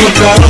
ficar